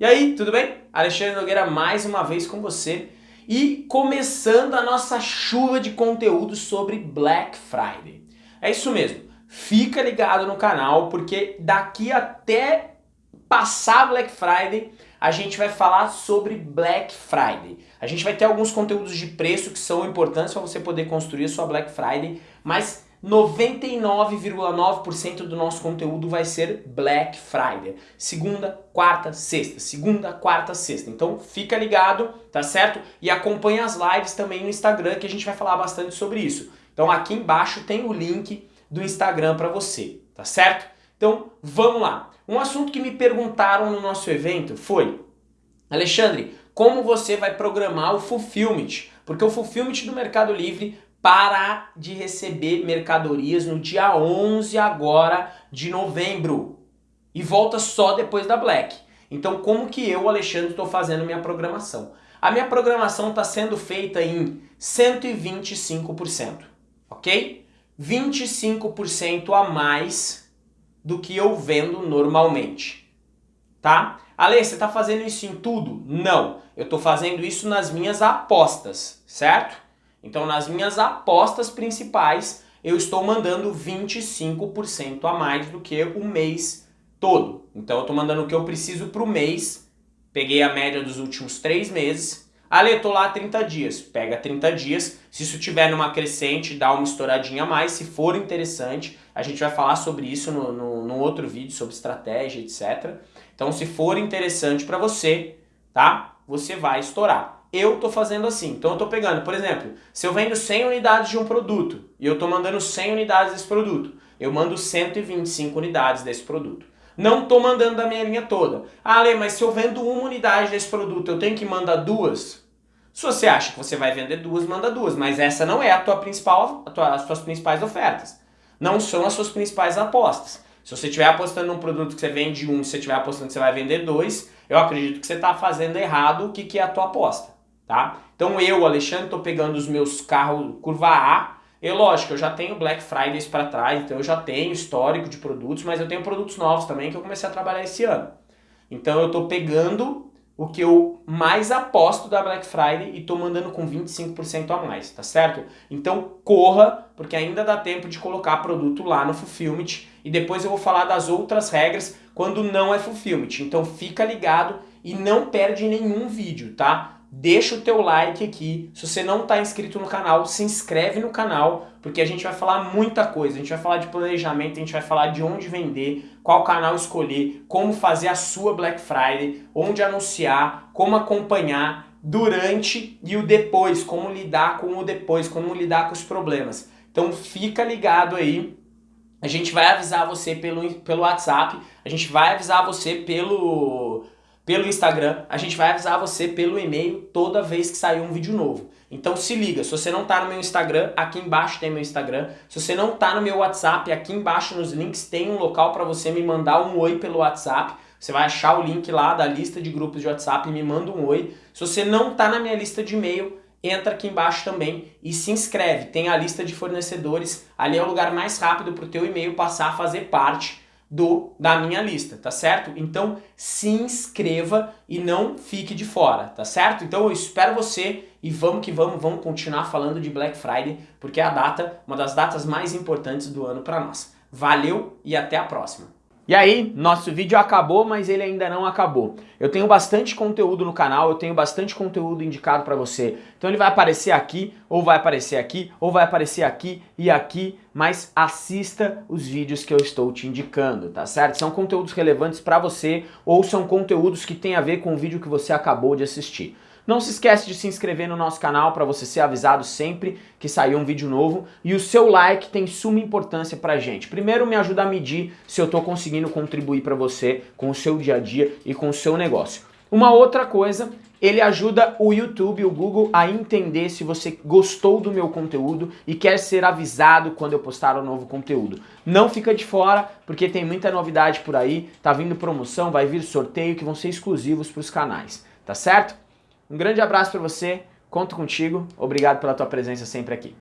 E aí, tudo bem? Alexandre Nogueira mais uma vez com você e começando a nossa chuva de conteúdo sobre Black Friday. É isso mesmo, fica ligado no canal porque daqui até passar Black Friday a gente vai falar sobre Black Friday. A gente vai ter alguns conteúdos de preço que são importantes para você poder construir a sua Black Friday, mas 99,9% do nosso conteúdo vai ser Black Friday. Segunda, quarta, sexta. Segunda, quarta, sexta. Então fica ligado, tá certo? E acompanha as lives também no Instagram que a gente vai falar bastante sobre isso. Então aqui embaixo tem o link do Instagram para você, tá certo? Então vamos lá. Um assunto que me perguntaram no nosso evento foi Alexandre, como você vai programar o Fulfillment? Porque o Fulfillment do Mercado Livre parar de receber mercadorias no dia 11 agora de novembro e volta só depois da Black. Então como que eu, Alexandre, estou fazendo minha programação? A minha programação está sendo feita em 125%, ok? 25% a mais do que eu vendo normalmente, tá? Ale, você está fazendo isso em tudo? Não, eu estou fazendo isso nas minhas apostas, certo? Então nas minhas apostas principais eu estou mandando 25% a mais do que o mês todo. Então eu estou mandando o que eu preciso para o mês, peguei a média dos últimos 3 meses, Ale, tô lá 30 dias, pega 30 dias, se isso tiver numa crescente, dá uma estouradinha a mais, se for interessante, a gente vai falar sobre isso no, no, no outro vídeo, sobre estratégia, etc. Então se for interessante para você, tá? Você vai estourar eu estou fazendo assim. Então eu estou pegando, por exemplo, se eu vendo 100 unidades de um produto e eu estou mandando 100 unidades desse produto, eu mando 125 unidades desse produto. Não estou mandando da minha linha toda. Ah, Lê, mas se eu vendo uma unidade desse produto, eu tenho que mandar duas? Se você acha que você vai vender duas, manda duas, mas essa não é a tua principal, a tua, as suas principais ofertas. Não são as suas principais apostas. Se você estiver apostando num produto que você vende um, se você estiver apostando que você vai vender dois, eu acredito que você está fazendo errado o que, que é a tua aposta tá? Então eu, Alexandre, estou pegando os meus carros curva A, e lógico, eu já tenho Black Fridays para trás, então eu já tenho histórico de produtos, mas eu tenho produtos novos também que eu comecei a trabalhar esse ano. Então eu estou pegando o que eu mais aposto da Black Friday e estou mandando com 25% a mais, tá certo? Então corra, porque ainda dá tempo de colocar produto lá no Fulfillment e depois eu vou falar das outras regras quando não é Fulfillment. Então fica ligado e não perde nenhum vídeo, tá? Deixa o teu like aqui. Se você não está inscrito no canal, se inscreve no canal, porque a gente vai falar muita coisa. A gente vai falar de planejamento, a gente vai falar de onde vender, qual canal escolher, como fazer a sua Black Friday, onde anunciar, como acompanhar durante e o depois, como lidar com o depois, como lidar com os problemas. Então fica ligado aí. A gente vai avisar você pelo, pelo WhatsApp, a gente vai avisar você pelo pelo Instagram, a gente vai avisar você pelo e-mail toda vez que sair um vídeo novo. Então se liga, se você não está no meu Instagram, aqui embaixo tem meu Instagram. Se você não está no meu WhatsApp, aqui embaixo nos links tem um local para você me mandar um oi pelo WhatsApp. Você vai achar o link lá da lista de grupos de WhatsApp e me manda um oi. Se você não está na minha lista de e-mail, entra aqui embaixo também e se inscreve. Tem a lista de fornecedores, ali é o lugar mais rápido para o teu e-mail passar a fazer parte do da minha lista, tá certo? Então se inscreva e não fique de fora, tá certo? Então eu espero você e vamos que vamos, vamos continuar falando de Black Friday, porque é a data, uma das datas mais importantes do ano para nós. Valeu e até a próxima! E aí, nosso vídeo acabou, mas ele ainda não acabou. Eu tenho bastante conteúdo no canal, eu tenho bastante conteúdo indicado para você. Então ele vai aparecer aqui, ou vai aparecer aqui, ou vai aparecer aqui e aqui, mas assista os vídeos que eu estou te indicando, tá certo? São conteúdos relevantes para você, ou são conteúdos que têm a ver com o vídeo que você acabou de assistir. Não se esquece de se inscrever no nosso canal para você ser avisado sempre que sair um vídeo novo. E o seu like tem suma importância pra gente. Primeiro me ajuda a medir se eu estou conseguindo contribuir para você com o seu dia a dia e com o seu negócio. Uma outra coisa, ele ajuda o YouTube o Google a entender se você gostou do meu conteúdo e quer ser avisado quando eu postar um novo conteúdo. Não fica de fora, porque tem muita novidade por aí, tá vindo promoção, vai vir sorteio que vão ser exclusivos para os canais, tá certo? Um grande abraço para você, conto contigo, obrigado pela tua presença sempre aqui.